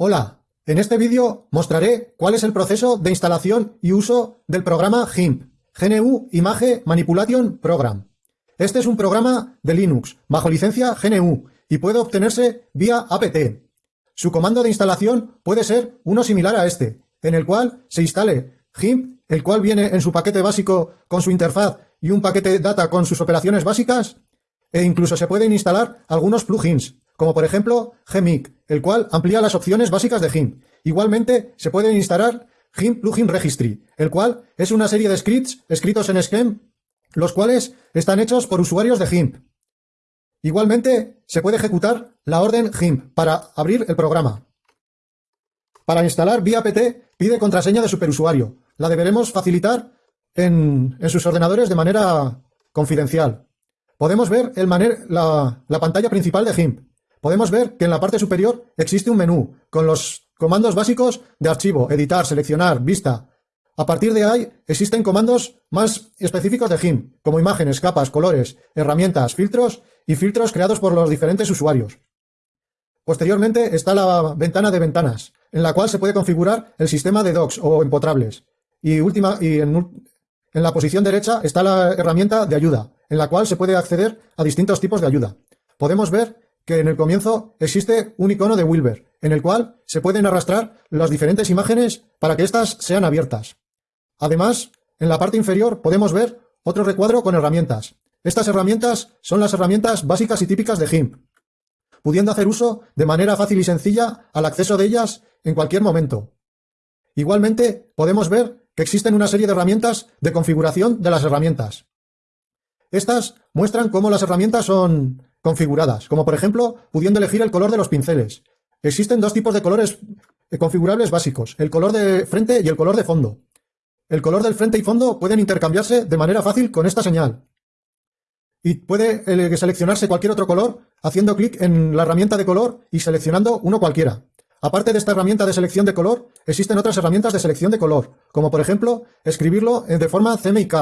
Hola, en este vídeo mostraré cuál es el proceso de instalación y uso del programa GIMP, GNU Image Manipulation Program. Este es un programa de Linux bajo licencia GNU y puede obtenerse vía apt. Su comando de instalación puede ser uno similar a este, en el cual se instale GIMP, el cual viene en su paquete básico con su interfaz y un paquete data con sus operaciones básicas, e incluso se pueden instalar algunos plugins, como por ejemplo Gmic, el cual amplía las opciones básicas de GIMP. Igualmente se puede instalar GIMP Plugin Registry, el cual es una serie de scripts escritos en Scheme, los cuales están hechos por usuarios de GIMP. Igualmente se puede ejecutar la orden GIMP para abrir el programa. Para instalar vía PT pide contraseña de superusuario. La deberemos facilitar en, sus ordenadores de manera confidencial. Podemos ver el la, la pantalla principal de GIMP. Podemos ver que en la parte superior existe un menú con los comandos básicos de archivo, editar, seleccionar, vista. A partir de ahí existen comandos más específicos de GIMP, como imágenes, capas, colores, herramientas, filtros y filtros creados por los diferentes usuarios. Posteriormente está la ventana de ventanas, en la cual se puede configurar el sistema de docs o empotrables. Y, última, y en, en la posición derecha está la herramienta de ayuda, en la cual se puede acceder a distintos tipos de ayuda. Podemos ver que en el comienzo existe un icono de Wilber, en el cual se pueden arrastrar las diferentes imágenes para que éstas sean abiertas. Además, en la parte inferior podemos ver otro recuadro con herramientas. Estas herramientas son las herramientas básicas y típicas de GIMP, pudiendo hacer uso de manera fácil y sencilla al acceso de ellas en cualquier momento. Igualmente, podemos ver que existen una serie de herramientas de configuración de las herramientas. Estas muestran cómo las herramientas son configuradas, como por ejemplo pudiendo elegir el color de los pinceles. Existen dos tipos de colores eh, configurables básicos, el color de frente y el color de fondo. El color del frente y fondo pueden intercambiarse de manera fácil con esta señal. Y puede eh, seleccionarse cualquier otro color haciendo clic en la herramienta de color y seleccionando uno cualquiera. Aparte de esta herramienta de selección de color, existen otras herramientas de selección de color, como por ejemplo escribirlo de forma CMYK,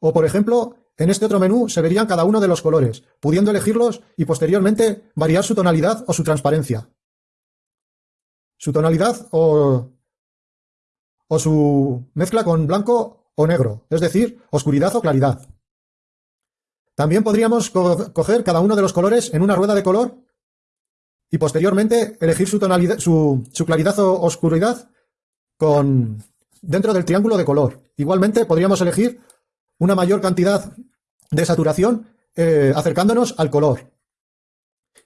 o por ejemplo en este otro menú se verían cada uno de los colores, pudiendo elegirlos y posteriormente variar su tonalidad o su transparencia. Su tonalidad o, o su mezcla con blanco o negro, es decir, oscuridad o claridad. También podríamos coger cada uno de los colores en una rueda de color y posteriormente elegir su, tonalidad, su, su claridad o oscuridad con, dentro del triángulo de color. Igualmente podríamos elegir una mayor cantidad de saturación eh, acercándonos al color.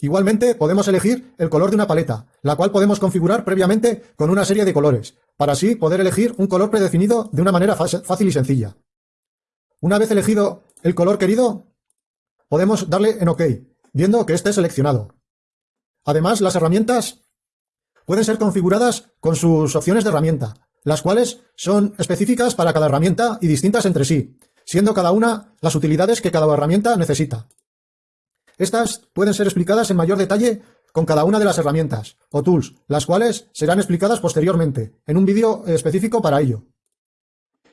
Igualmente podemos elegir el color de una paleta, la cual podemos configurar previamente con una serie de colores, para así poder elegir un color predefinido de una manera fácil y sencilla. Una vez elegido el color querido, podemos darle en OK, viendo que esté seleccionado. Además, las herramientas pueden ser configuradas con sus opciones de herramienta, las cuales son específicas para cada herramienta y distintas entre sí, siendo cada una las utilidades que cada herramienta necesita. Estas pueden ser explicadas en mayor detalle con cada una de las herramientas o tools, las cuales serán explicadas posteriormente, en un vídeo específico para ello.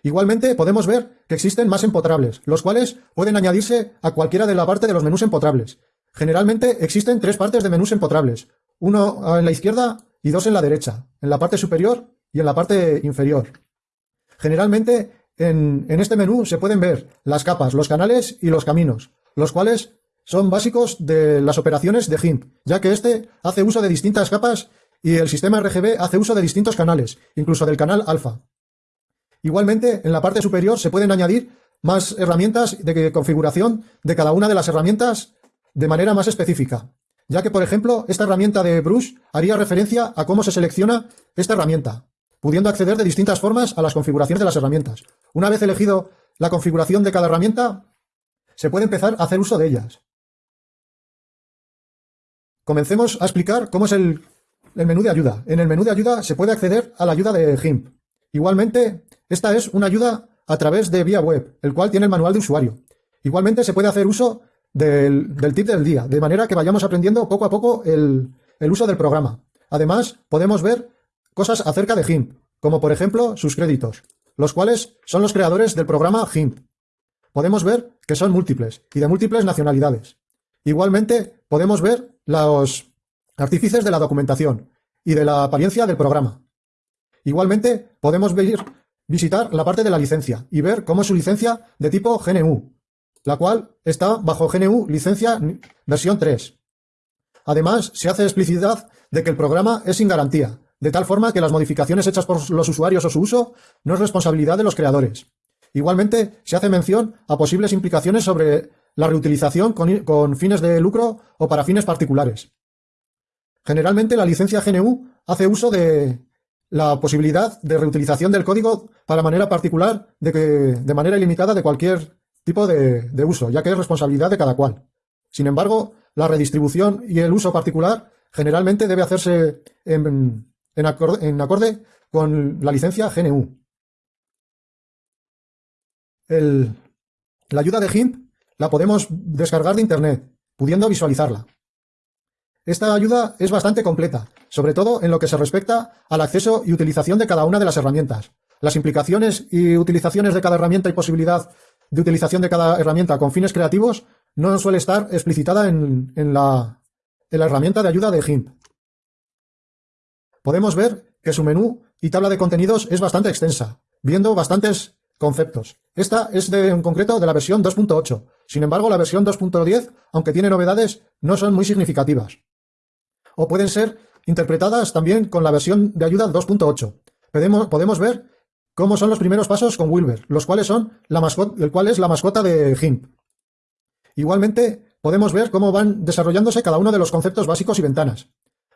Igualmente podemos ver que existen más empotrables, los cuales pueden añadirse a cualquiera de la parte de los menús empotrables. Generalmente existen tres partes de menús empotrables, uno en la izquierda y dos en la derecha, en la parte superior y en la parte inferior. Generalmente en, este menú se pueden ver las capas, los canales y los caminos, los cuales son básicos de las operaciones de GIMP, ya que este hace uso de distintas capas y el sistema RGB hace uso de distintos canales, incluso del canal alfa. Igualmente, en la parte superior se pueden añadir más herramientas de configuración de cada una de las herramientas de manera más específica, ya que, por ejemplo, esta herramienta de Brush haría referencia a cómo se selecciona esta herramienta, pudiendo acceder de distintas formas a las configuraciones de las herramientas. Una vez elegido la configuración de cada herramienta, se puede empezar a hacer uso de ellas. Comencemos a explicar cómo es el, menú de ayuda. En el menú de ayuda se puede acceder a la ayuda de GIMP. Igualmente, esta es una ayuda a través de vía web, el cual tiene el manual de usuario. Igualmente se puede hacer uso del, tip del día, de manera que vayamos aprendiendo poco a poco el, el uso del programa. Además, podemos ver cosas acerca de GIMP, como por ejemplo sus créditos, los cuales son los creadores del programa GIMP. Podemos ver que son múltiples y de múltiples nacionalidades. Igualmente, podemos ver los artífices de la documentación, y de la apariencia del programa. Igualmente, podemos visitar la parte de la licencia y ver cómo es su licencia de tipo GNU, la cual está bajo GNU licencia versión 3. Además, se hace explicidad de que el programa es sin garantía, de tal forma que las modificaciones hechas por los usuarios o su uso no es responsabilidad de los creadores. Igualmente, se hace mención a posibles implicaciones sobre la reutilización con, fines de lucro o para fines particulares. Generalmente, la licencia GNU hace uso de la posibilidad de reutilización del código para manera particular, de, que, de manera ilimitada de cualquier tipo de, de uso, ya que es responsabilidad de cada cual. Sin embargo, la redistribución y el uso particular generalmente debe hacerse en, en, acorde, con la licencia GNU. la ayuda de GIMP la podemos descargar de Internet, pudiendo visualizarla. Esta ayuda es bastante completa, sobre todo en lo que se respecta al acceso y utilización de cada una de las herramientas. Las implicaciones y utilizaciones de cada herramienta y posibilidad de utilización de cada herramienta con fines creativos no suele estar explicitada en, la, en la herramienta de ayuda de GIMP podemos ver que su menú y tabla de contenidos es bastante extensa, viendo bastantes conceptos. Esta es de, en concreto de la versión 2.8. Sin embargo, la versión 2.10, aunque tiene novedades, no son muy significativas. O pueden ser interpretadas también con la versión de ayuda 2.8. Podemos, ver cómo son los primeros pasos con Wilber, los cuales son el cual es la mascota de GIMP. Igualmente, podemos ver cómo van desarrollándose cada uno de los conceptos básicos y ventanas.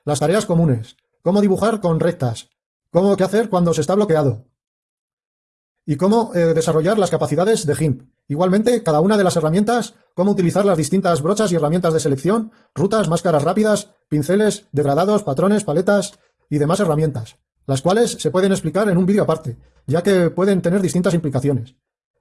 Las tareas comunes, cómo dibujar con rectas, cómo qué hacer cuando se está bloqueado y cómo eh, desarrollar las capacidades de GIMP. Igualmente, cada una de las herramientas, cómo utilizar las distintas brochas y herramientas de selección, rutas, máscaras rápidas, pinceles, degradados, patrones, paletas y demás herramientas, las cuales se pueden explicar en un vídeo aparte, ya que pueden tener distintas implicaciones.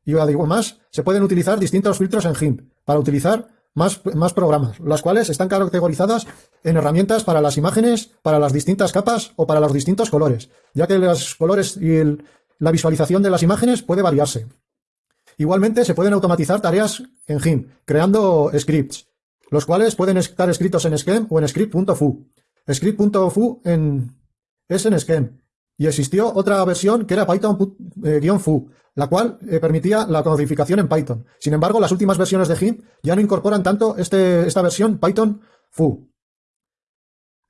Y además, se pueden utilizar distintos filtros en GIMP para utilizar más, programas, las cuales están categorizadas en herramientas para las imágenes, para las distintas capas o para los distintos colores, ya que los colores y la visualización de las imágenes puede variarse. Igualmente se pueden automatizar tareas en GIMP, creando scripts, los cuales pueden estar escritos en Scheme o en script.fu. Script.fu en, es en Scheme, y existió otra versión que era Python-fu, la cual eh, permitía la codificación en Python. Sin embargo, las últimas versiones de GIMP ya no incorporan tanto este, esta versión Python-fu.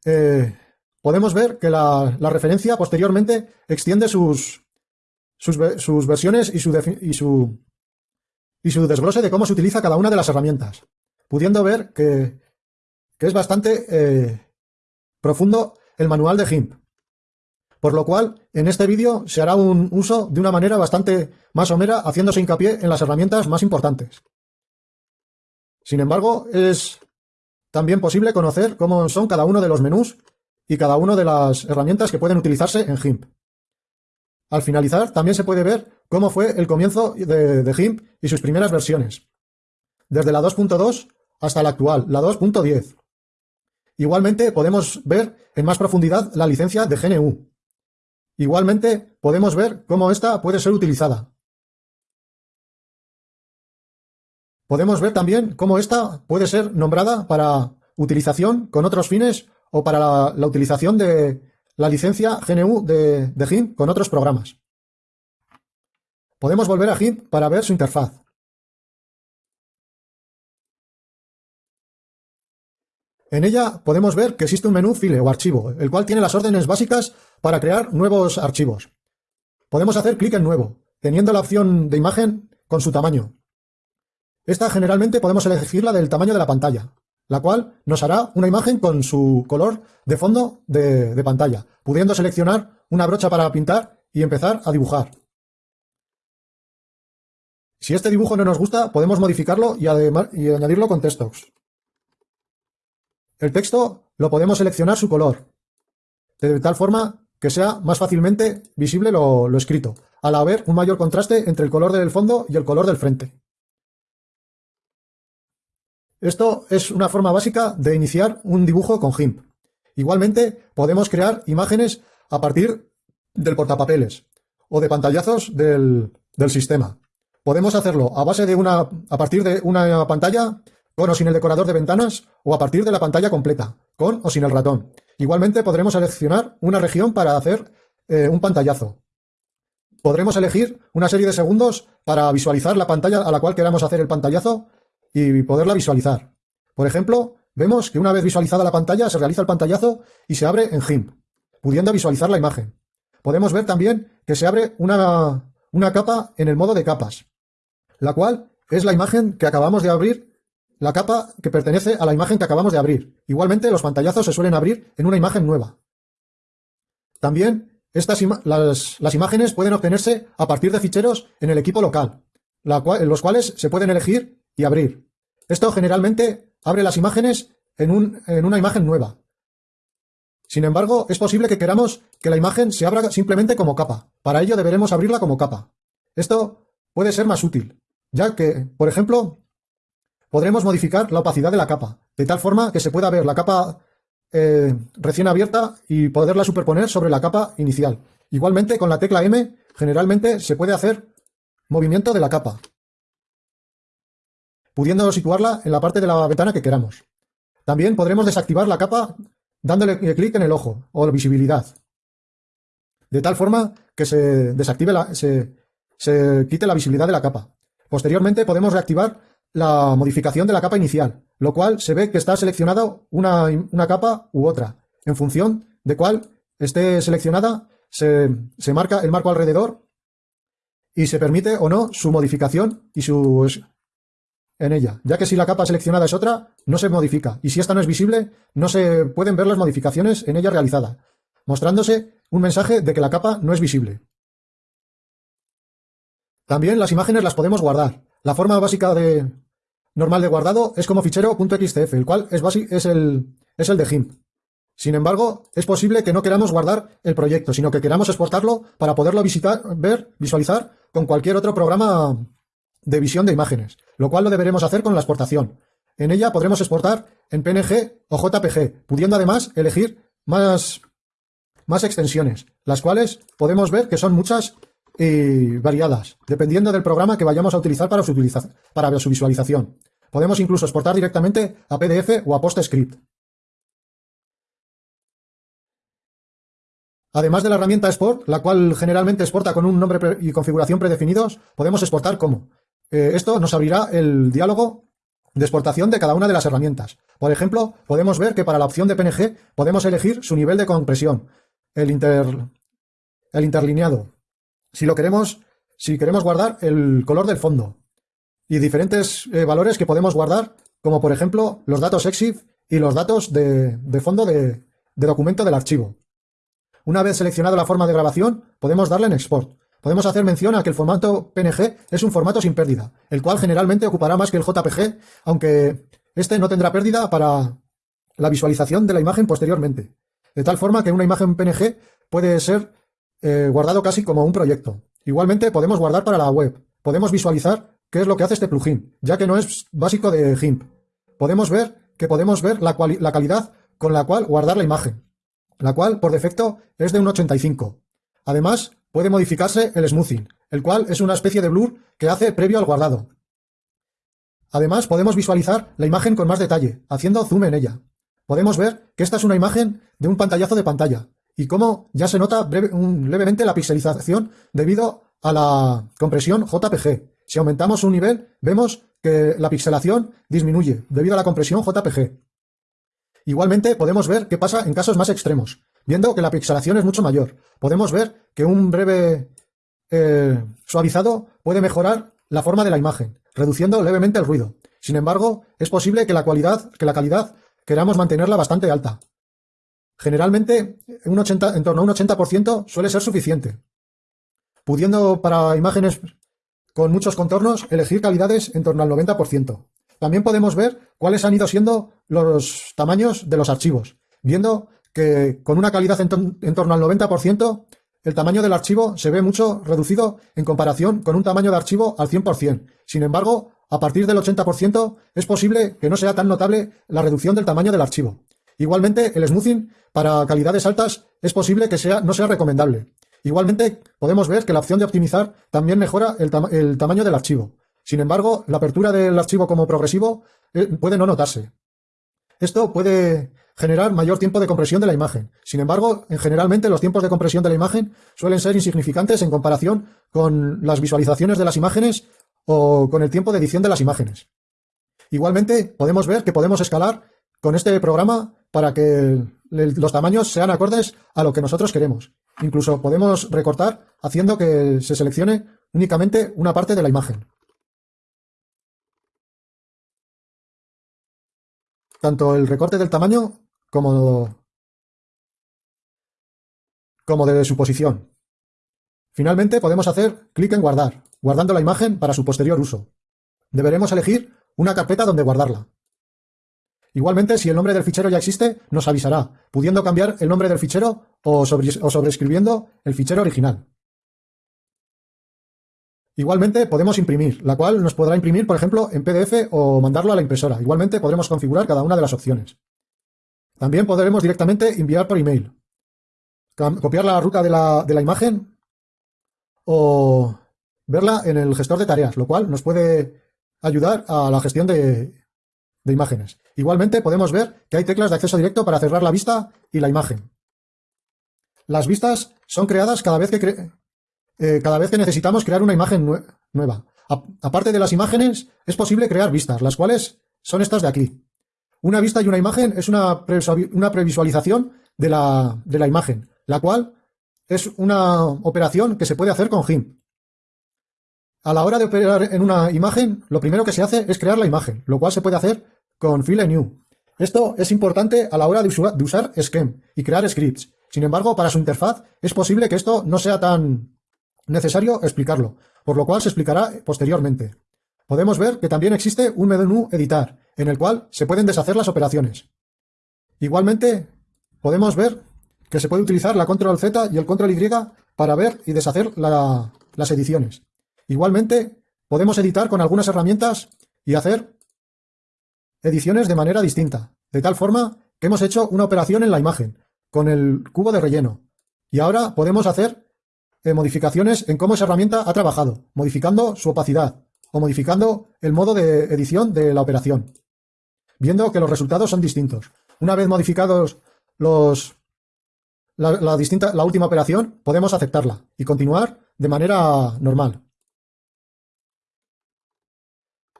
Eh, podemos ver que la, referencia posteriormente extiende sus, sus, versiones y su, y, su, y su desglose de cómo se utiliza cada una de las herramientas, pudiendo ver que, es bastante eh, profundo el manual de GIMP. Por lo cual, en este vídeo se hará un uso de una manera bastante más somera, haciéndose hincapié en las herramientas más importantes. Sin embargo, es también posible conocer cómo son cada uno de los menús y cada una de las herramientas que pueden utilizarse en GIMP. Al finalizar, también se puede ver cómo fue el comienzo de, de GIMP y sus primeras versiones, desde la 2.2 hasta la actual, la 2.10. Igualmente podemos ver en más profundidad la licencia de GNU, Igualmente, podemos ver cómo esta puede ser utilizada. Podemos ver también cómo esta puede ser nombrada para utilización con otros fines o para la, utilización de la licencia GNU de, de GIMP con otros programas. Podemos volver a GIMP para ver su interfaz. En ella podemos ver que existe un menú file o archivo, el cual tiene las órdenes básicas para crear nuevos archivos. Podemos hacer clic en nuevo, teniendo la opción de imagen con su tamaño. Esta generalmente podemos elegirla del tamaño de la pantalla, la cual nos hará una imagen con su color de fondo de, pantalla, pudiendo seleccionar una brocha para pintar y empezar a dibujar. Si este dibujo no nos gusta, podemos modificarlo y, y añadirlo con textos. El texto lo podemos seleccionar su color, de tal forma que sea más fácilmente visible lo, escrito, al haber un mayor contraste entre el color del fondo y el color del frente. Esto es una forma básica de iniciar un dibujo con GIMP. Igualmente, podemos crear imágenes a partir del portapapeles o de pantallazos del, del sistema. Podemos hacerlo a base de una, a partir de una pantalla con o sin el decorador de ventanas o a partir de la pantalla completa, con o sin el ratón. Igualmente podremos seleccionar una región para hacer eh, un pantallazo. Podremos elegir una serie de segundos para visualizar la pantalla a la cual queramos hacer el pantallazo y poderla visualizar. Por ejemplo, vemos que una vez visualizada la pantalla se realiza el pantallazo y se abre en GIMP, pudiendo visualizar la imagen. Podemos ver también que se abre una, una capa en el modo de capas, la cual es la imagen que acabamos de abrir, la capa que pertenece a la imagen que acabamos de abrir. Igualmente, los pantallazos se suelen abrir en una imagen nueva. También, estas las, imágenes pueden obtenerse a partir de ficheros en el equipo local, los cuales se pueden elegir y abrir. Esto generalmente abre las imágenes en, en una imagen nueva. Sin embargo, es posible que queramos que la imagen se abra simplemente como capa. Para ello deberemos abrirla como capa. Esto puede ser más útil, ya que, por ejemplo, podremos modificar la opacidad de la capa, de tal forma que se pueda ver la capa eh, recién abierta y poderla superponer sobre la capa inicial. Igualmente, con la tecla M, generalmente se puede hacer movimiento de la capa, pudiendo situarla en la parte de la ventana que queramos. También podremos desactivar la capa dándole clic en el ojo o visibilidad, de tal forma que se desactive la, se, se quite la visibilidad de la capa. Posteriormente podemos reactivar la modificación de la capa inicial, lo cual se ve que está seleccionada una, una capa u otra. En función de cuál esté seleccionada, se, se, marca el marco alrededor y se permite o no su modificación y su en ella, ya que si la capa seleccionada es otra, no se modifica, y si esta no es visible, no se pueden ver las modificaciones en ella realizada, mostrándose un mensaje de que la capa no es visible. También las imágenes las podemos guardar. La forma básica de normal de guardado es como fichero .xtf, el cual es, es, el, es el de GIMP. Sin embargo, es posible que no queramos guardar el proyecto, sino que queramos exportarlo para poderlo visitar, ver, visualizar con cualquier otro programa de visión de imágenes, lo cual lo deberemos hacer con la exportación. En ella podremos exportar en PNG o JPG, pudiendo además elegir más, más extensiones, las cuales podemos ver que son muchas y variadas, dependiendo del programa que vayamos a utilizar para su, su visualización. Podemos incluso exportar directamente a PDF o a PostScript. Además de la herramienta Export, la cual generalmente exporta con un nombre y configuración predefinidos, podemos exportar como eh, esto nos abrirá el diálogo de exportación de cada una de las herramientas. Por ejemplo, podemos ver que para la opción de PNG podemos elegir su nivel de compresión, el, el interlineado, si lo queremos, si queremos guardar el color del fondo y diferentes eh, valores que podemos guardar, como por ejemplo los datos EXIF y los datos de, fondo de, de documento del archivo. Una vez seleccionada la forma de grabación, podemos darle en Export. Podemos hacer mención a que el formato PNG es un formato sin pérdida, el cual generalmente ocupará más que el JPG, aunque este no tendrá pérdida para la visualización de la imagen posteriormente. De tal forma que una imagen PNG puede ser eh, guardado casi como un proyecto. Igualmente podemos guardar para la web. Podemos visualizar qué es lo que hace este plugin, ya que no es básico de GIMP. Podemos ver que podemos ver la, la calidad con la cual guardar la imagen, la cual por defecto es de un 85. Además, puede modificarse el smoothing, el cual es una especie de blur que hace previo al guardado. Además, podemos visualizar la imagen con más detalle, haciendo zoom en ella. Podemos ver que esta es una imagen de un pantallazo de pantalla, y cómo ya se nota levemente la pixelización debido a la compresión JPG. Si aumentamos un nivel, vemos que la pixelación disminuye debido a la compresión JPG. Igualmente podemos ver qué pasa en casos más extremos, viendo que la pixelación es mucho mayor. Podemos ver que un breve eh, suavizado puede mejorar la forma de la imagen, reduciendo levemente el ruido. Sin embargo, es posible que la, cualidad, que la calidad queramos mantenerla bastante alta. Generalmente, un 80, en torno a un 80% suele ser suficiente, pudiendo para imágenes con muchos contornos elegir calidades en torno al 90%. También podemos ver cuáles han ido siendo los tamaños de los archivos, viendo que con una calidad en, torno al 90%, el tamaño del archivo se ve mucho reducido en comparación con un tamaño de archivo al 100%. Sin embargo, a partir del 80% es posible que no sea tan notable la reducción del tamaño del archivo. Igualmente, el smoothing para calidades altas es posible que sea, no sea recomendable. Igualmente, podemos ver que la opción de optimizar también mejora el, tamaño del archivo. Sin embargo, la apertura del archivo como progresivo eh, puede no notarse. Esto puede generar mayor tiempo de compresión de la imagen. Sin embargo, en generalmente los tiempos de compresión de la imagen suelen ser insignificantes en comparación con las visualizaciones de las imágenes o con el tiempo de edición de las imágenes. Igualmente, podemos ver que podemos escalar con este programa para que los tamaños sean acordes a lo que nosotros queremos. Incluso podemos recortar haciendo que se seleccione únicamente una parte de la imagen. Tanto el recorte del tamaño como, como de su posición. Finalmente podemos hacer clic en guardar, guardando la imagen para su posterior uso. Deberemos elegir una carpeta donde guardarla. Igualmente, si el nombre del fichero ya existe, nos avisará, pudiendo cambiar el nombre del fichero o, sobreescribiendo el fichero original. Igualmente podemos imprimir, la cual nos podrá imprimir, por ejemplo, en PDF o mandarlo a la impresora. Igualmente podremos configurar cada una de las opciones. También podremos directamente enviar por email, copiar la ruta de la, de la imagen o verla en el gestor de tareas, lo cual nos puede ayudar a la gestión de, de imágenes. Igualmente podemos ver que hay teclas de acceso directo para cerrar la vista y la imagen. Las vistas son creadas cada vez que, eh, cada vez que necesitamos crear una imagen nueva. aparte de las imágenes, es posible crear vistas, las cuales son estas de aquí. Una vista y una imagen es una, una previsualización de la, de la imagen, la cual es una operación que se puede hacer con GIMP. A la hora de operar en una imagen, lo primero que se hace es crear la imagen, lo cual se puede hacer con File New. Esto es importante a la hora de, usar Scheme y crear scripts. Sin embargo, para su interfaz es posible que esto no sea tan, necesario explicarlo, por lo cual se explicará posteriormente. Podemos ver que también existe un menú editar, en el cual se pueden deshacer las operaciones. Igualmente, podemos ver que se puede utilizar la control Z y el control Y para ver y deshacer las ediciones. Igualmente, podemos editar con algunas herramientas y hacer ediciones de manera distinta, de tal forma que hemos hecho una operación en la imagen, con el cubo de relleno, y ahora podemos hacer modificaciones en cómo esa herramienta ha trabajado, modificando su opacidad o modificando el modo de edición de la operación, viendo que los resultados son distintos. Una vez modificados los, la, distinta, la última operación, podemos aceptarla y continuar de manera normal.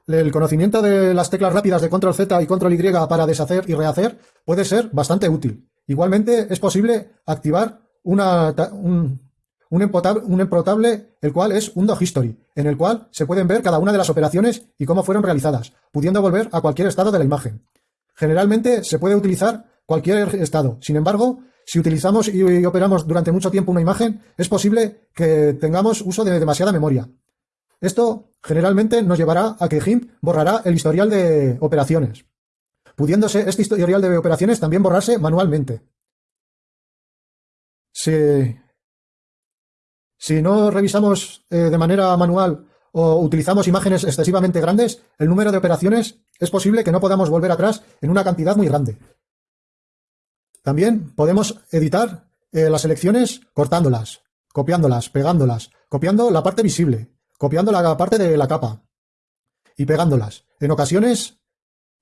El conocimiento de las teclas rápidas de control Z y control Y para deshacer y rehacer puede ser bastante útil. Igualmente es posible activar un, un emprotable, el cual es un history, en el cual se pueden ver cada una de las operaciones y cómo fueron realizadas, pudiendo volver a cualquier estado de la imagen. Generalmente se puede utilizar cualquier estado. Sin embargo, si utilizamos y operamos durante mucho tiempo una imagen, es posible que tengamos uso de demasiada memoria. Esto generalmente nos llevará a que GIMP borrará el historial de operaciones, pudiéndose este historial de operaciones también borrarse manualmente. Se si no revisamos eh, de manera manual o utilizamos imágenes excesivamente grandes, el número de operaciones es posible que no podamos volver atrás en una cantidad muy grande. También podemos editar eh, las selecciones cortándolas, copiándolas, pegándolas, copiando la parte visible, copiando la parte de la capa y pegándolas. En ocasiones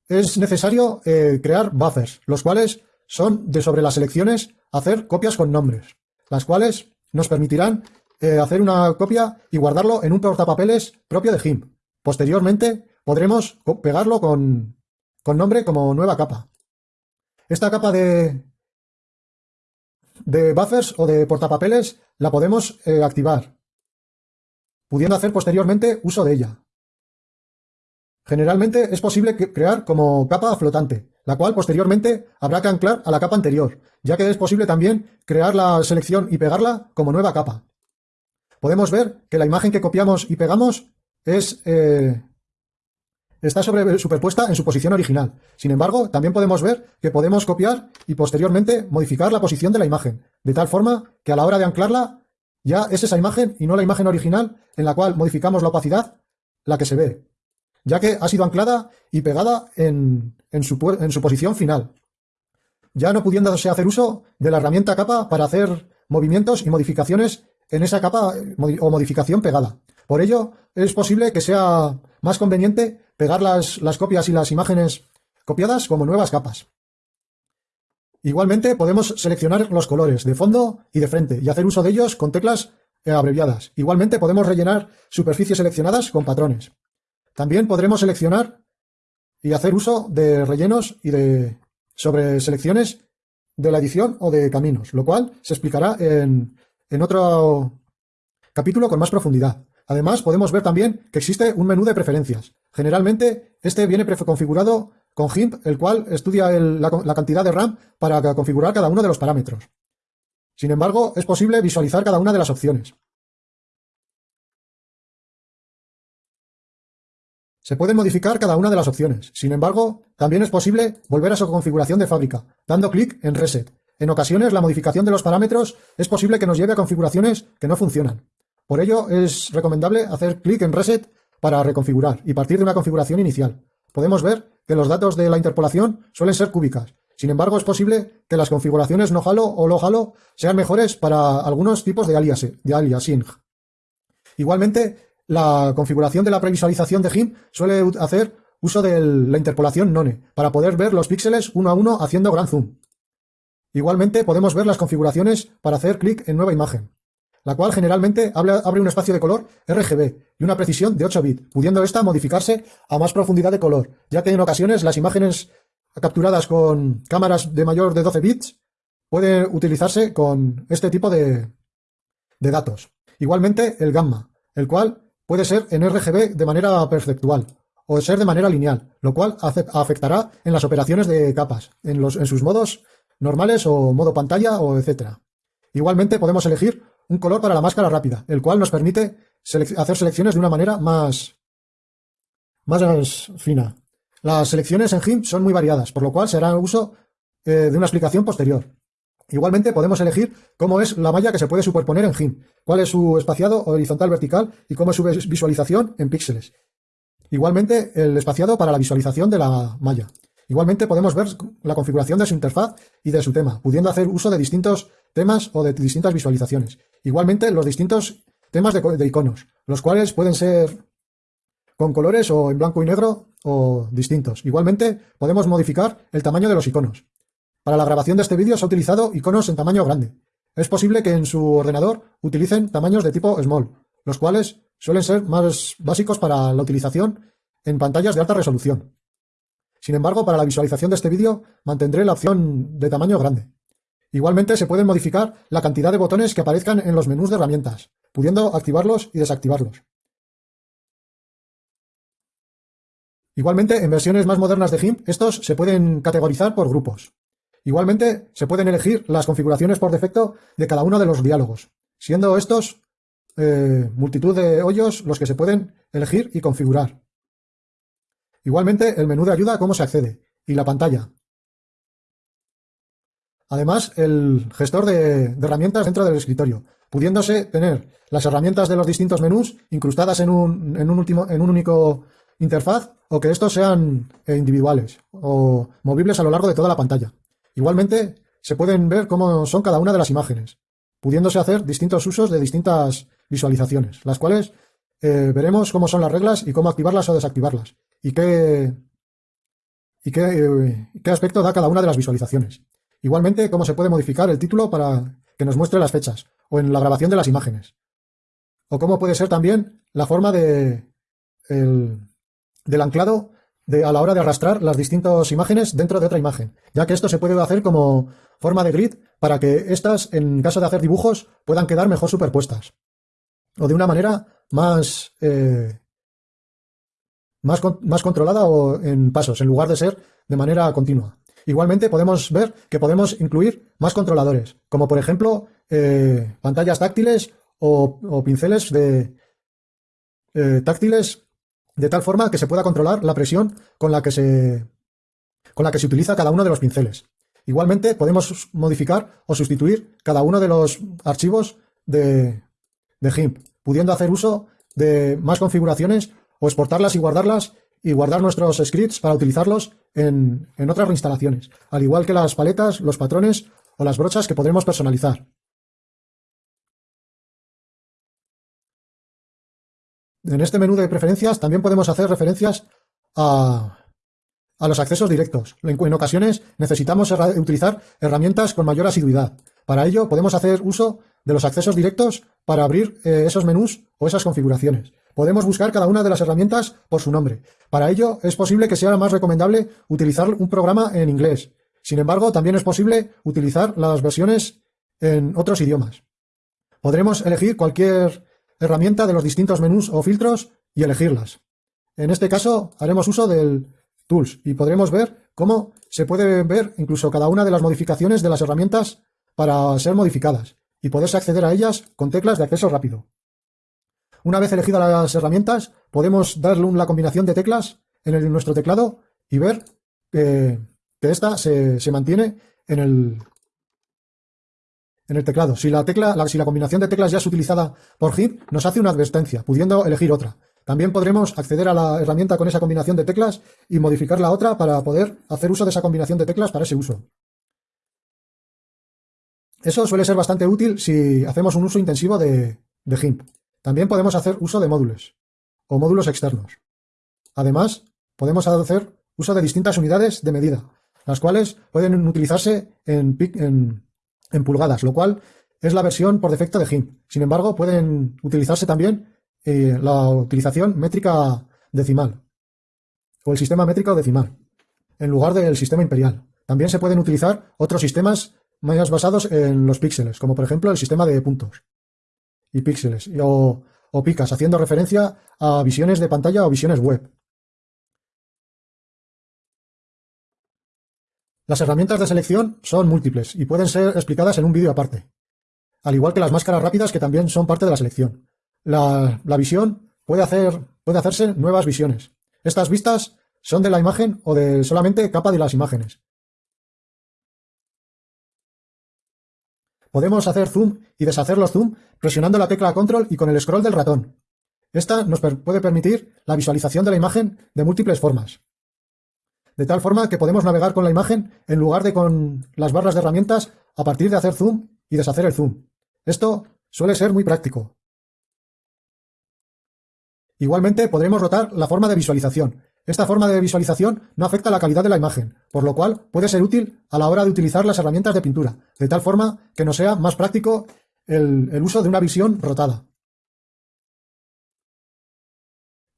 es necesario eh, crear buffers, los cuales son de sobre las selecciones hacer copias con nombres, las cuales nos permitirán eh, hacer una copia y guardarlo en un portapapeles propio de GIMP. Posteriormente podremos pegarlo con, nombre como nueva capa. Esta capa de, de buffers o de portapapeles la podemos eh, activar, pudiendo hacer posteriormente uso de ella. Generalmente es posible crear como capa flotante, la cual posteriormente habrá que anclar a la capa anterior, ya que es posible también crear la selección y pegarla como nueva capa podemos ver que la imagen que copiamos y pegamos es, eh, está superpuesta en su posición original. Sin embargo, también podemos ver que podemos copiar y posteriormente modificar la posición de la imagen, de tal forma que a la hora de anclarla ya es esa imagen y no la imagen original en la cual modificamos la opacidad la que se ve, ya que ha sido anclada y pegada en, su, posición final, ya no pudiéndose hacer uso de la herramienta capa para hacer movimientos y modificaciones en esa capa o modificación pegada. Por ello, es posible que sea más conveniente pegar las copias y las imágenes copiadas como nuevas capas. Igualmente podemos seleccionar los colores de fondo y de frente y hacer uso de ellos con teclas eh, abreviadas. Igualmente podemos rellenar superficies seleccionadas con patrones. También podremos seleccionar y hacer uso de rellenos y de sobre selecciones de la edición o de caminos, lo cual se explicará en, en otro capítulo con más profundidad. Además, podemos ver también que existe un menú de preferencias. Generalmente, este viene configurado con GIMP, el cual estudia la, la cantidad de RAM para configurar cada uno de los parámetros. Sin embargo, es posible visualizar cada una de las opciones. Se pueden modificar cada una de las opciones. Sin embargo, también es posible volver a su configuración de fábrica, dando clic en Reset. En ocasiones, la modificación de los parámetros es posible que nos lleve a configuraciones que no funcionan. Por ello, es recomendable hacer clic en Reset para reconfigurar y partir de una configuración inicial. Podemos ver que los datos de la interpolación suelen ser cúbicas. Sin embargo, es posible que las configuraciones no halo o low halo sean mejores para algunos tipos de, de aliasing. Igualmente, la configuración de la previsualización de GIMP suele hacer uso de la interpolación NONE para poder ver los píxeles uno a uno haciendo gran zoom. Igualmente podemos ver las configuraciones para hacer clic en nueva imagen, la cual generalmente abre un espacio de color RGB y una precisión de 8 bits, pudiendo esta modificarse a más profundidad de color, ya que en ocasiones las imágenes capturadas con cámaras de mayor de 12 bits pueden utilizarse con este tipo de, de datos. Igualmente el gamma, el cual puede ser en RGB de manera perceptual o ser de manera lineal, lo cual afectará en las operaciones de capas, en, los, en sus modos normales o modo pantalla o etcétera. Igualmente podemos elegir un color para la máscara rápida, el cual nos permite hacer selecciones de una manera más, más fina. Las selecciones en GIMP son muy variadas, por lo cual se hará uso eh, de una explicación posterior. Igualmente podemos elegir cómo es la malla que se puede superponer en GIMP, cuál es su espaciado horizontal vertical y cómo es su visualización en píxeles. Igualmente el espaciado para la visualización de la malla. Igualmente podemos ver la configuración de su interfaz y de su tema, pudiendo hacer uso de distintos temas o de distintas visualizaciones. Igualmente los distintos temas de, iconos, los cuales pueden ser con colores o en blanco y negro o distintos. Igualmente podemos modificar el tamaño de los iconos. Para la grabación de este vídeo se ha utilizado iconos en tamaño grande. Es posible que en su ordenador utilicen tamaños de tipo small, los cuales suelen ser más básicos para la utilización en pantallas de alta resolución. Sin embargo, para la visualización de este vídeo mantendré la opción de tamaño grande. Igualmente se pueden modificar la cantidad de botones que aparezcan en los menús de herramientas, pudiendo activarlos y desactivarlos. Igualmente, en versiones más modernas de GIMP, estos se pueden categorizar por grupos. Igualmente, se pueden elegir las configuraciones por defecto de cada uno de los diálogos, siendo estos eh, multitud de hoyos los que se pueden elegir y configurar. Igualmente, el menú de ayuda cómo se accede y la pantalla. Además, el gestor de, herramientas dentro del escritorio, pudiéndose tener las herramientas de los distintos menús incrustadas en un, único interfaz o que estos sean eh, individuales o movibles a lo largo de toda la pantalla. Igualmente, se pueden ver cómo son cada una de las imágenes, pudiéndose hacer distintos usos de distintas visualizaciones, las cuales eh, veremos cómo son las reglas y cómo activarlas o desactivarlas, y qué, eh, qué aspecto da cada una de las visualizaciones. Igualmente, cómo se puede modificar el título para que nos muestre las fechas, o en la grabación de las imágenes. O cómo puede ser también la forma de, del anclado a la hora de arrastrar las distintas imágenes dentro de otra imagen, ya que esto se puede hacer como forma de grid para que estas, en caso de hacer dibujos, puedan quedar mejor superpuestas. O de una manera más, eh, más, más controlada o en pasos, en lugar de ser de manera continua. Igualmente podemos ver que podemos incluir más controladores, como por ejemplo eh, pantallas táctiles o, pinceles de eh, táctiles de tal forma que se pueda controlar la presión con la que se, con la que se utiliza cada uno de los pinceles. Igualmente podemos modificar o sustituir cada uno de los archivos de, de GIMP, pudiendo hacer uso de más configuraciones o exportarlas y guardarlas y guardar nuestros scripts para utilizarlos en, en otras reinstalaciones, al igual que las paletas, los patrones o las brochas que podremos personalizar. En este menú de preferencias también podemos hacer referencias a, a los accesos directos. En ocasiones necesitamos utilizar herramientas con mayor asiduidad. Para ello podemos hacer uso de los accesos directos para abrir eh, esos menús o esas configuraciones. Podemos buscar cada una de las herramientas por su nombre. Para ello es posible que sea más recomendable utilizar un programa en inglés. Sin embargo, también es posible utilizar las versiones en otros idiomas. Podremos elegir cualquier herramienta de los distintos menús o filtros y elegirlas. En este caso haremos uso del Tools y podremos ver cómo se puede ver incluso cada una de las modificaciones de las herramientas para ser modificadas y poderse acceder a ellas con teclas de acceso rápido. Una vez elegidas las herramientas, podemos darle una combinación de teclas en, nuestro teclado y ver que esta se, mantiene en el, en el teclado. Si la, tecla, si la combinación de teclas ya es utilizada por HIP, nos hace una advertencia, pudiendo elegir otra. También podremos acceder a la herramienta con esa combinación de teclas y modificar la otra para poder hacer uso de esa combinación de teclas para ese uso. Eso suele ser bastante útil si hacemos un uso intensivo de, de GIMP. También podemos hacer uso de módulos o módulos externos. Además, podemos hacer uso de distintas unidades de medida, las cuales pueden utilizarse en, en, pulgadas, lo cual es la versión por defecto de GIMP. Sin embargo, pueden utilizarse también eh, la utilización métrica decimal o el sistema métrico decimal en lugar del sistema imperial. También se pueden utilizar otros sistemas más basados en los píxeles, como por ejemplo el sistema de puntos y píxeles, o, picas, haciendo referencia a visiones de pantalla o visiones web. Las herramientas de selección son múltiples y pueden ser explicadas en un vídeo aparte, al igual que las máscaras rápidas que también son parte de la selección. La, visión puede, puede hacerse nuevas visiones. Estas vistas son de la imagen o de solamente capa de las imágenes. Podemos hacer zoom y deshacer los zoom presionando la tecla control y con el scroll del ratón. Esta nos puede permitir la visualización de la imagen de múltiples formas. De tal forma que podemos navegar con la imagen en lugar de con las barras de herramientas a partir de hacer zoom y deshacer el zoom. Esto suele ser muy práctico. Igualmente podremos rotar la forma de visualización, esta forma de visualización no afecta la calidad de la imagen, por lo cual puede ser útil a la hora de utilizar las herramientas de pintura, de tal forma que nos sea más práctico el, uso de una visión rotada.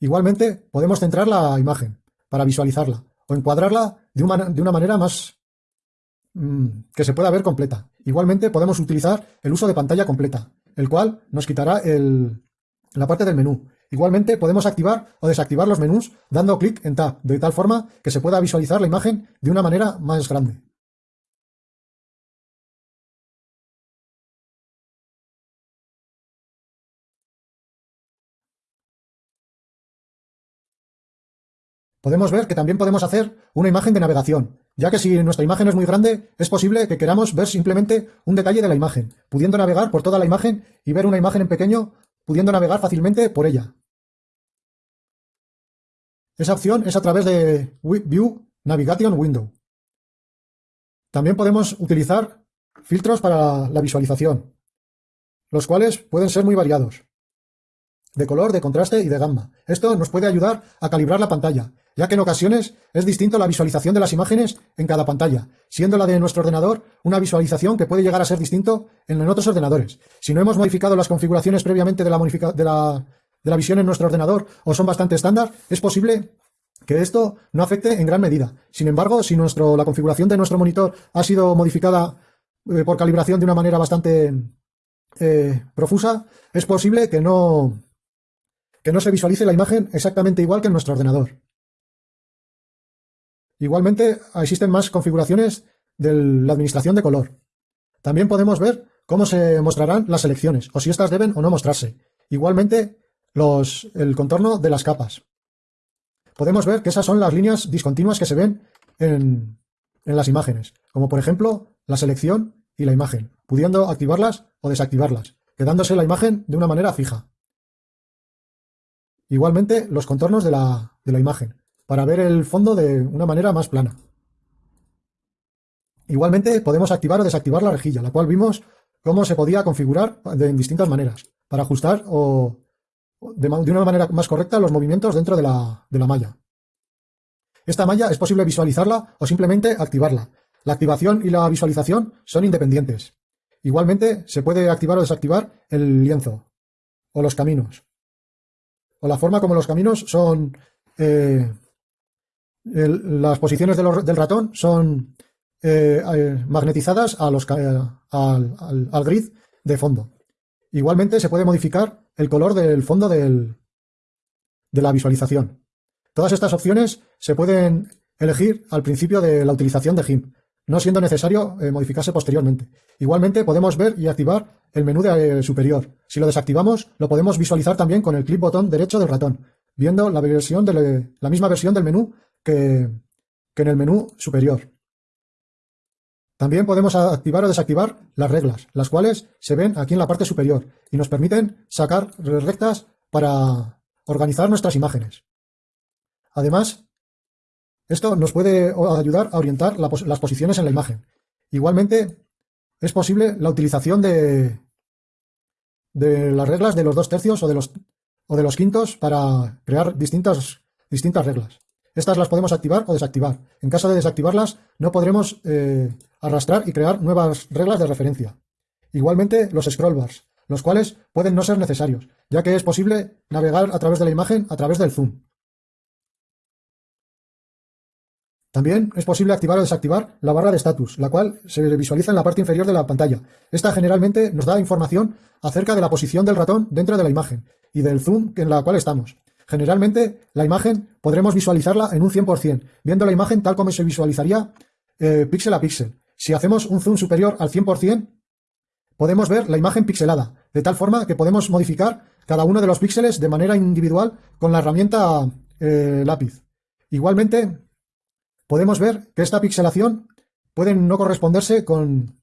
Igualmente, podemos centrar la imagen para visualizarla o encuadrarla de una, manera más mm, que se pueda ver completa. Igualmente, podemos utilizar el uso de pantalla completa, el cual nos quitará la parte del menú Igualmente podemos activar o desactivar los menús dando clic en Tab, de tal forma que se pueda visualizar la imagen de una manera más grande. Podemos ver que también podemos hacer una imagen de navegación, ya que si nuestra imagen es muy grande, es posible que queramos ver simplemente un detalle de la imagen, pudiendo navegar por toda la imagen y ver una imagen en pequeño, pudiendo navegar fácilmente por ella. Esa opción es a través de View Navigation Window. También podemos utilizar filtros para la visualización, los cuales pueden ser muy variados, de color, de contraste y de gamma. Esto nos puede ayudar a calibrar la pantalla, ya que en ocasiones es distinto la visualización de las imágenes en cada pantalla, siendo la de nuestro ordenador una visualización que puede llegar a ser distinto en otros ordenadores. Si no hemos modificado las configuraciones previamente de la, de la de la visión en nuestro ordenador o son bastante estándar, es posible que esto no afecte en gran medida. Sin embargo, si nuestro, la configuración de nuestro monitor ha sido modificada eh, por calibración de una manera bastante eh, profusa, es posible que no, que no se visualice la imagen exactamente igual que en nuestro ordenador. Igualmente, existen más configuraciones de la administración de color. También podemos ver cómo se mostrarán las selecciones, o si éstas deben o no mostrarse. Igualmente, el contorno de las capas. Podemos ver que esas son las líneas discontinuas que se ven en, en las imágenes, como por ejemplo la selección y la imagen, pudiendo activarlas o desactivarlas, quedándose la imagen de una manera fija. Igualmente los contornos de la, de la imagen, para ver el fondo de una manera más plana. Igualmente podemos activar o desactivar la rejilla, la cual vimos cómo se podía configurar de distintas maneras, para ajustar o de, una manera más correcta los movimientos dentro de la, malla. Esta malla es posible visualizarla o simplemente activarla. La activación y la visualización son independientes. Igualmente se puede activar o desactivar el lienzo o los caminos. O la forma como los caminos son... Eh, las posiciones del ratón son eh, eh, magnetizadas a los, al, grid de fondo. Igualmente se puede modificar el color del fondo del, de la visualización. Todas estas opciones se pueden elegir al principio de la utilización de GIMP, no siendo necesario eh, modificarse posteriormente. Igualmente podemos ver y activar el menú de, superior. Si lo desactivamos, lo podemos visualizar también con el clic botón derecho del ratón, viendo la, versión de la misma versión del menú que en el menú superior. También podemos activar o desactivar las reglas, las cuales se ven aquí en la parte superior y nos permiten sacar rectas para organizar nuestras imágenes. Además, esto nos puede ayudar a orientar las posiciones en la imagen. Igualmente, es posible la utilización de, las reglas de los dos tercios o de los, quintos para crear distintas reglas. Estas las podemos activar o desactivar. En caso de desactivarlas, no podremos eh, arrastrar y crear nuevas reglas de referencia. Igualmente, los scroll bars, los cuales pueden no ser necesarios, ya que es posible navegar a través de la imagen a través del zoom. También es posible activar o desactivar la barra de status, la cual se visualiza en la parte inferior de la pantalla. Esta generalmente nos da información acerca de la posición del ratón dentro de la imagen y del zoom en la cual estamos. Generalmente, la imagen podremos visualizarla en un 100%, viendo la imagen tal como se visualizaría eh, píxel a píxel. Si hacemos un zoom superior al 100%, podemos ver la imagen pixelada, de tal forma que podemos modificar cada uno de los píxeles de manera individual con la herramienta eh, lápiz. Igualmente, podemos ver que esta pixelación puede no corresponderse con...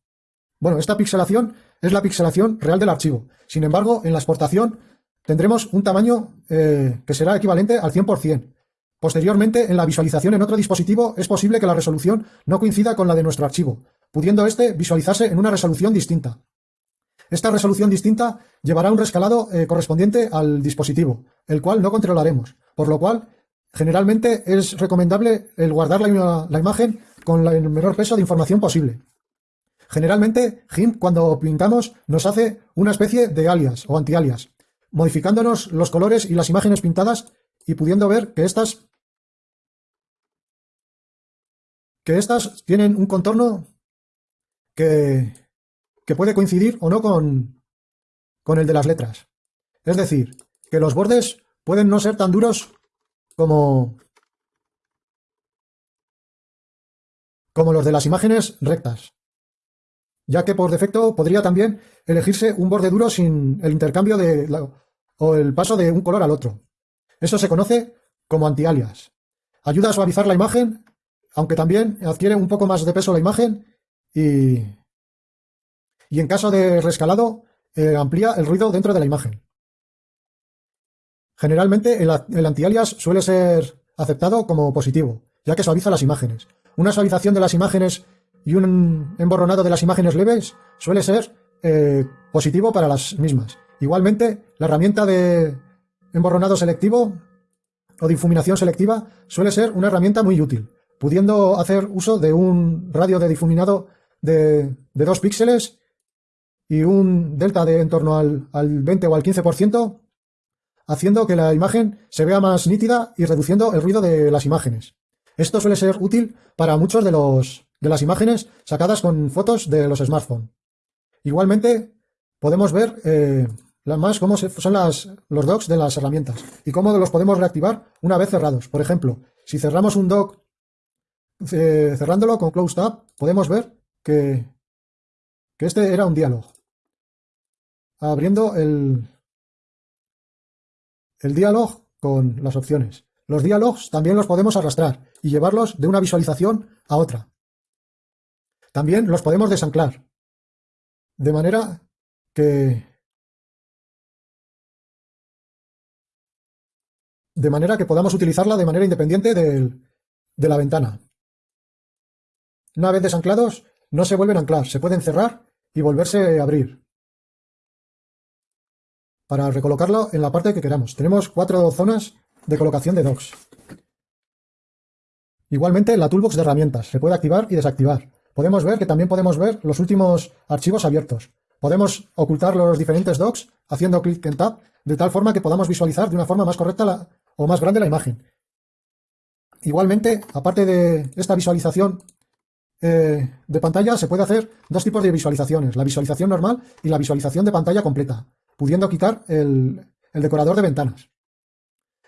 Bueno, esta pixelación es la pixelación real del archivo. Sin embargo, en la exportación tendremos un tamaño eh, que será equivalente al 100%. Posteriormente, en la visualización en otro dispositivo es posible que la resolución no coincida con la de nuestro archivo, pudiendo éste visualizarse en una resolución distinta. Esta resolución distinta llevará un rescalado eh, correspondiente al dispositivo, el cual no controlaremos, por lo cual generalmente es recomendable el guardar la, imagen con el menor peso de información posible. Generalmente, GIMP cuando pintamos nos hace una especie de alias o anti-alias, modificándonos los colores y las imágenes pintadas y pudiendo ver que estas que estas tienen un contorno que, que puede coincidir o no con, con el de las letras. Es decir, que los bordes pueden no ser tan duros como, como los de las imágenes rectas, ya que por defecto podría también elegirse un borde duro sin el intercambio de o el paso de un color al otro. Eso se conoce como anti-alias. Ayuda a suavizar la imagen, aunque también adquiere un poco más de peso la imagen y, y en caso de rescalado eh, amplía el ruido dentro de la imagen. Generalmente el, el anti-alias suele ser aceptado como positivo, ya que suaviza las imágenes. Una suavización de las imágenes y un emborronado de las imágenes leves suele ser eh, positivo para las mismas. Igualmente, la herramienta de emborronado selectivo o difuminación selectiva suele ser una herramienta muy útil, pudiendo hacer uso de un radio de difuminado de, de 2 píxeles y un delta de en torno al, al 20 o al 15%, haciendo que la imagen se vea más nítida y reduciendo el ruido de las imágenes. Esto suele ser útil para muchos de, los, de las imágenes sacadas con fotos de los smartphones. Igualmente, podemos ver eh, más cómo son las, los docks de las herramientas y cómo los podemos reactivar una vez cerrados. Por ejemplo, si cerramos un dock eh, cerrándolo con Close Tab, podemos ver que, que este era un diálogo. Abriendo el, el diálogo con las opciones. Los diálogos también los podemos arrastrar y llevarlos de una visualización a otra. También los podemos desanclar. De manera que de manera que podamos utilizarla de manera independiente de la ventana. Una vez desanclados, no se vuelven a anclar, se pueden cerrar y volverse a abrir. Para recolocarlo en la parte que queramos. Tenemos cuatro zonas de colocación de docks. Igualmente, la toolbox de herramientas se puede activar y desactivar. Podemos ver que también podemos ver los últimos archivos abiertos. Podemos ocultar los diferentes docs haciendo clic en Tab, de tal forma que podamos visualizar de una forma más correcta la, o más grande la imagen. Igualmente, aparte de esta visualización eh, de pantalla, se puede hacer dos tipos de visualizaciones, la visualización normal y la visualización de pantalla completa, pudiendo quitar el, el decorador de ventanas.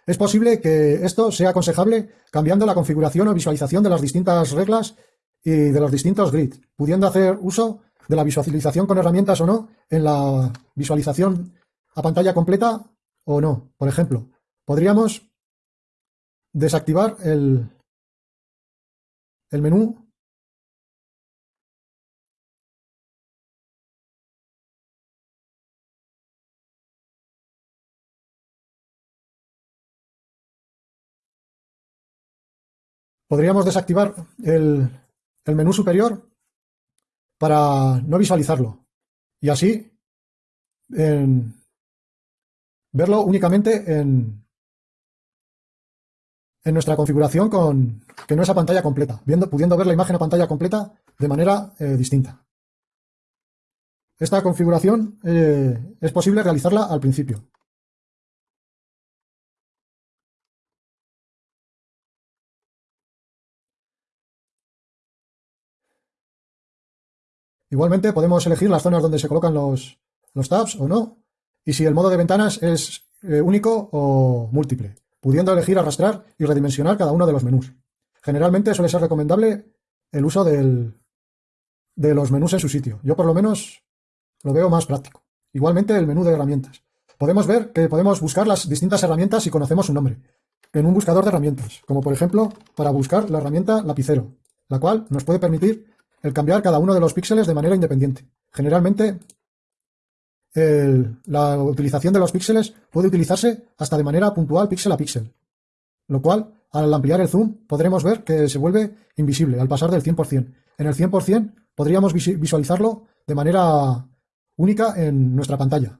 Es posible que esto sea aconsejable cambiando la configuración o visualización de las distintas reglas y de los distintos grids, pudiendo hacer uso de la visualización con herramientas o no en la visualización a pantalla completa o no. Por ejemplo, podríamos desactivar el, el menú. Podríamos desactivar el, el menú superior para no visualizarlo y así verlo únicamente en, en nuestra configuración con que no es a pantalla completa, pudiendo ver la imagen a pantalla completa de manera eh, distinta. Esta configuración eh, es posible realizarla al principio. Igualmente podemos elegir las zonas donde se colocan los, tabs o no, y si el modo de ventanas es eh, único o múltiple, pudiendo elegir arrastrar y redimensionar cada uno de los menús. Generalmente suele ser recomendable el uso de los menús en su sitio. Yo por lo menos lo veo más práctico. Igualmente el menú de herramientas. Podemos ver que podemos buscar las distintas herramientas si conocemos su nombre, en un buscador de herramientas, como por ejemplo para buscar la herramienta lapicero, la cual nos puede permitir el cambiar cada uno de los píxeles de manera independiente. Generalmente, la utilización de los píxeles puede utilizarse hasta de manera puntual píxel a píxel, lo cual, al ampliar el zoom, podremos ver que se vuelve invisible al pasar del 100%. En el 100% podríamos visualizarlo de manera única en nuestra pantalla.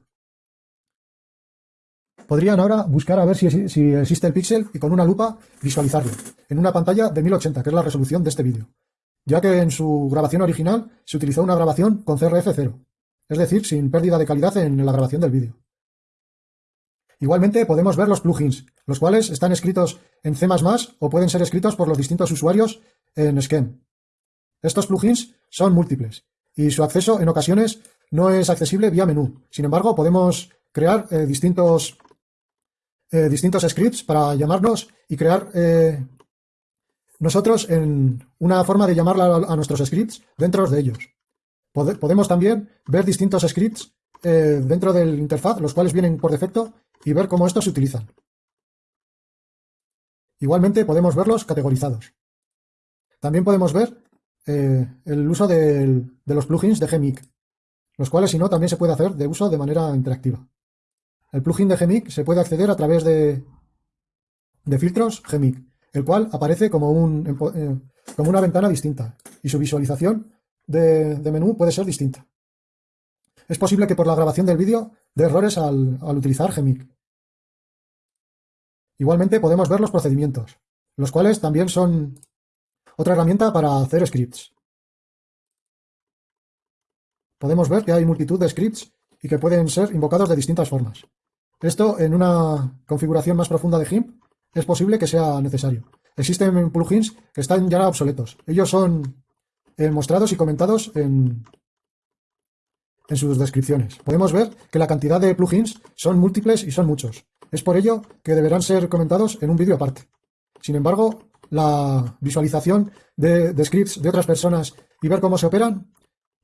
Podrían ahora buscar a ver si, si existe el píxel y con una lupa visualizarlo en una pantalla de 1080, que es la resolución de este vídeo ya que en su grabación original se utilizó una grabación con CRF0, es decir, sin pérdida de calidad en la grabación del vídeo. Igualmente podemos ver los plugins, los cuales están escritos en C++ o pueden ser escritos por los distintos usuarios en Scheme. Estos plugins son múltiples y su acceso en ocasiones no es accesible vía menú. Sin embargo, podemos crear eh, distintos, eh, distintos scripts para llamarnos y crear eh, nosotros en una forma de llamar a, nuestros scripts dentro de ellos. Podemos también ver distintos scripts eh, dentro del interfaz, los cuales vienen por defecto, y ver cómo estos se utilizan. Igualmente podemos verlos categorizados. También podemos ver eh, el uso de los plugins de Gmic, los cuales si no también se puede hacer de uso de manera interactiva. El plugin de Gmic se puede acceder a través de, de filtros Gmic el cual aparece como, un, eh, como una ventana distinta y su visualización de, menú puede ser distinta. Es posible que por la grabación del vídeo dé errores al, utilizar Gmic. Igualmente podemos ver los procedimientos, los cuales también son otra herramienta para hacer scripts. Podemos ver que hay multitud de scripts y que pueden ser invocados de distintas formas. Esto en una configuración más profunda de GIMP es posible que sea necesario. Existen plugins que están ya obsoletos. Ellos son eh, mostrados y comentados en, en sus descripciones. Podemos ver que la cantidad de plugins son múltiples y son muchos. Es por ello que deberán ser comentados en un vídeo aparte. Sin embargo, la visualización de, de, scripts de otras personas y ver cómo se operan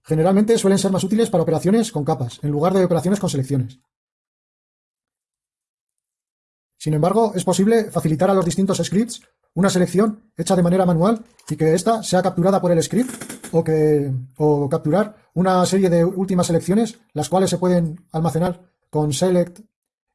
generalmente suelen ser más útiles para operaciones con capas, en lugar de operaciones con selecciones. Sin embargo, es posible facilitar a los distintos scripts una selección hecha de manera manual y que ésta sea capturada por el script o, que, o capturar una serie de últimas selecciones, las cuales se pueden almacenar con select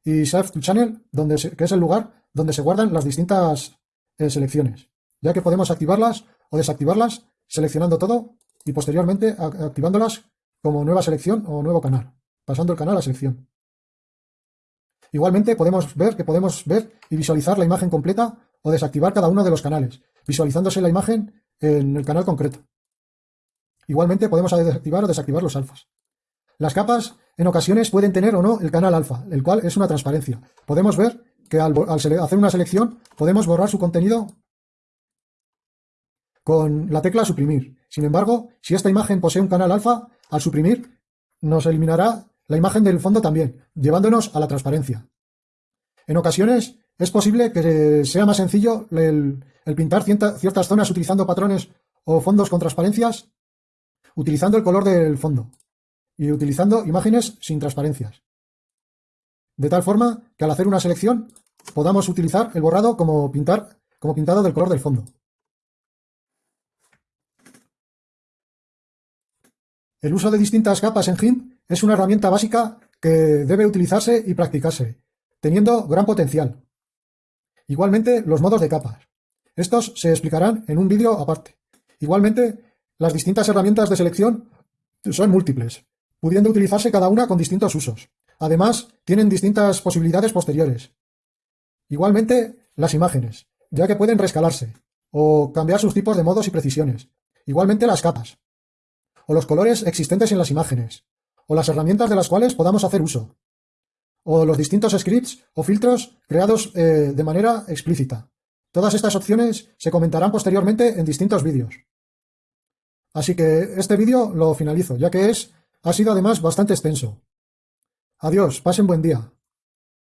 y save to channel, donde que es el lugar donde se guardan las distintas eh, selecciones, ya que podemos activarlas o desactivarlas seleccionando todo y posteriormente activándolas como nueva selección o nuevo canal, pasando el canal a selección. Igualmente podemos ver que podemos ver y visualizar la imagen completa o desactivar cada uno de los canales, visualizándose la imagen en el canal concreto. Igualmente podemos activar o desactivar los alfas. Las capas en ocasiones pueden tener o no el canal alfa, el cual es una transparencia. Podemos ver que al, hacer una selección podemos borrar su contenido con la tecla suprimir. Sin embargo, si esta imagen posee un canal alfa, al suprimir nos eliminará la imagen del fondo también, llevándonos a la transparencia. En ocasiones es posible que sea más sencillo el, pintar ciertas zonas utilizando patrones o fondos con transparencias, utilizando el color del fondo y utilizando imágenes sin transparencias. De tal forma que al hacer una selección podamos utilizar el borrado como, pintar, como pintado del color del fondo. El uso de distintas capas en GIMP es una herramienta básica que debe utilizarse y practicarse, teniendo gran potencial. Igualmente, los modos de capas. Estos se explicarán en un vídeo aparte. Igualmente, las distintas herramientas de selección son múltiples, pudiendo utilizarse cada una con distintos usos. Además, tienen distintas posibilidades posteriores. Igualmente, las imágenes, ya que pueden rescalarse, o cambiar sus tipos de modos y precisiones. Igualmente las capas, o los colores existentes en las imágenes, o las herramientas de las cuales podamos hacer uso, o los distintos scripts o filtros creados eh, de manera explícita. Todas estas opciones se comentarán posteriormente en distintos vídeos. Así que este vídeo lo finalizo, ya que es ha sido además bastante extenso. Adiós, pasen buen día.